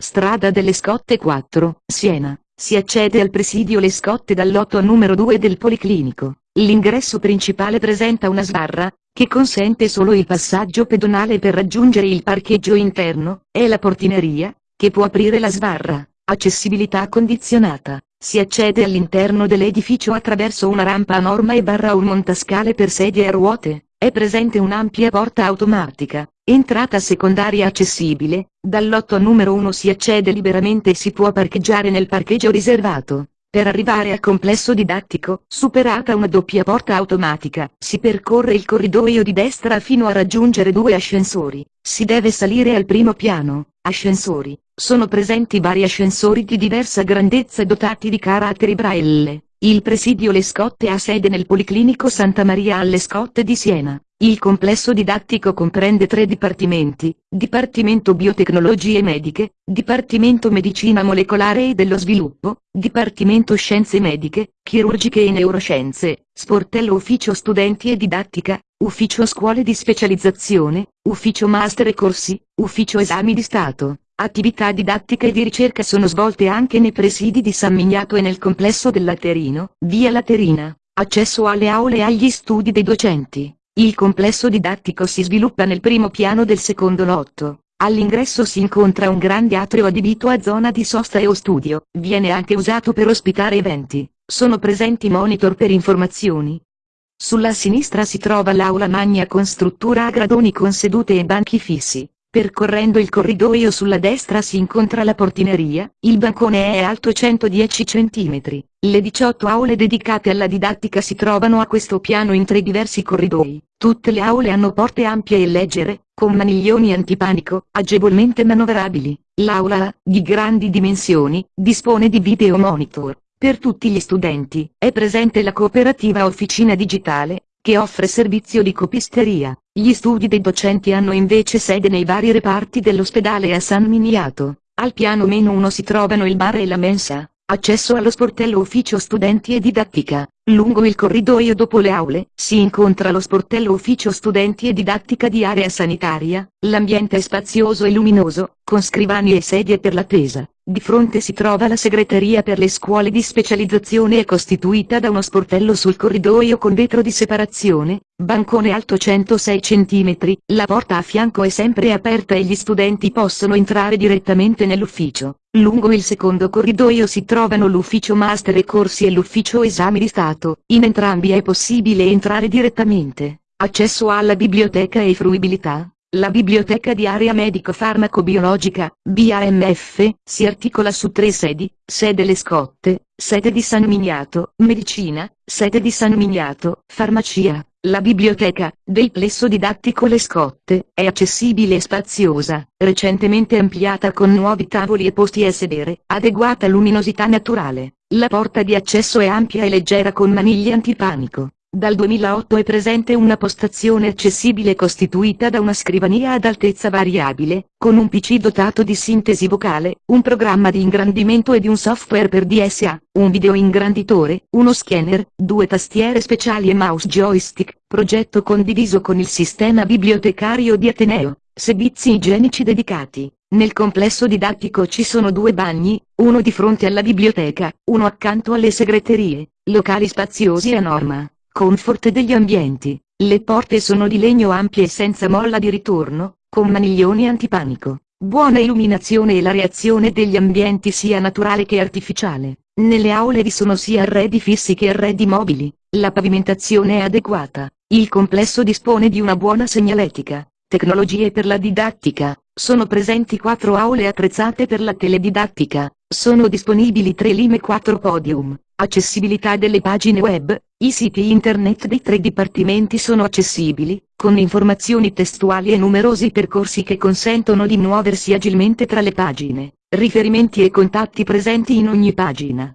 strada delle Scotte 4, Siena. Si accede al presidio Le Scotte dal lotto numero 2 del Policlinico. L'ingresso principale presenta una sbarra, che consente solo il passaggio pedonale per raggiungere il parcheggio interno, e la portineria, che può aprire la sbarra. Accessibilità condizionata. Si accede all'interno dell'edificio attraverso una rampa a norma e barra un montascale per sedie a ruote. È presente un'ampia porta automatica, entrata secondaria accessibile, dal lotto numero 1 si accede liberamente e si può parcheggiare nel parcheggio riservato. Per arrivare al complesso didattico, superata una doppia porta automatica, si percorre il corridoio di destra fino a raggiungere due ascensori. Si deve salire al primo piano. Ascensori. Sono presenti vari ascensori di diversa grandezza dotati di caratteri braille. Il presidio Le Scotte ha sede nel Policlinico Santa Maria alle Scotte di Siena. Il complesso didattico comprende tre dipartimenti, Dipartimento Biotecnologie Mediche, Dipartimento Medicina Molecolare e dello Sviluppo, Dipartimento Scienze Mediche, Chirurgiche e Neuroscienze, Sportello Ufficio Studenti e Didattica, Ufficio Scuole di Specializzazione, Ufficio Master e Corsi, Ufficio Esami di Stato. Attività didattica e di ricerca sono svolte anche nei presidi di San Miniato e nel complesso del Laterino, via Laterina. Accesso alle aule e agli studi dei docenti. Il complesso didattico si sviluppa nel primo piano del secondo lotto. All'ingresso si incontra un grande atrio adibito a zona di sosta e o studio, viene anche usato per ospitare eventi. Sono presenti monitor per informazioni. Sulla sinistra si trova l'aula magna con struttura a gradoni con sedute e banchi fissi. Percorrendo il corridoio sulla destra si incontra la portineria, il bancone è alto 110 cm. Le 18 aule dedicate alla didattica si trovano a questo piano in tre diversi corridoi. Tutte le aule hanno porte ampie e leggere, con maniglioni antipanico, agevolmente manovrabili. L'aula A, di grandi dimensioni, dispone di video monitor. Per tutti gli studenti, è presente la cooperativa Officina Digitale, che offre servizio di copisteria. Gli studi dei docenti hanno invece sede nei vari reparti dell'ospedale a San Miniato. Al piano meno 1 si trovano il bar e la mensa, accesso allo sportello ufficio studenti e didattica. Lungo il corridoio dopo le aule, si incontra lo sportello ufficio studenti e didattica di area sanitaria, l'ambiente è spazioso e luminoso, con scrivani e sedie per l'attesa. Di fronte si trova la segreteria per le scuole di specializzazione e costituita da uno sportello sul corridoio con vetro di separazione, bancone alto 106 cm, la porta a fianco è sempre aperta e gli studenti possono entrare direttamente nell'ufficio. Lungo il secondo corridoio si trovano l'ufficio master e corsi e l'ufficio esami di Stato, in entrambi è possibile entrare direttamente. Accesso alla biblioteca e fruibilità. La biblioteca di area medico-farmacobiologica, BAMF, si articola su tre sedi, sede Le Scotte, sede di San Miniato, medicina, sede di San Miniato, farmacia. La biblioteca, del plesso didattico Le Scotte, è accessibile e spaziosa, recentemente ampliata con nuovi tavoli e posti a sedere, adeguata luminosità naturale. La porta di accesso è ampia e leggera con maniglie antipanico. Dal 2008 è presente una postazione accessibile costituita da una scrivania ad altezza variabile, con un PC dotato di sintesi vocale, un programma di ingrandimento e di un software per DSA, un video ingranditore, uno scanner, due tastiere speciali e mouse joystick, progetto condiviso con il sistema bibliotecario di Ateneo, servizi igienici dedicati. Nel complesso didattico ci sono due bagni, uno di fronte alla biblioteca, uno accanto alle segreterie, locali spaziosi a norma. Comfort degli ambienti. Le porte sono di legno ampie e senza molla di ritorno, con maniglioni antipanico. Buona illuminazione e la reazione degli ambienti sia naturale che artificiale. Nelle aule vi sono sia arredi fissi che arredi mobili. La pavimentazione è adeguata. Il complesso dispone di una buona segnaletica. Tecnologie per la didattica. Sono presenti quattro aule attrezzate per la teledidattica. Sono disponibili tre lime e quattro podium. Accessibilità delle pagine web. I siti internet dei tre dipartimenti sono accessibili, con informazioni testuali e numerosi percorsi che consentono di muoversi agilmente tra le pagine. Riferimenti e contatti presenti in ogni pagina.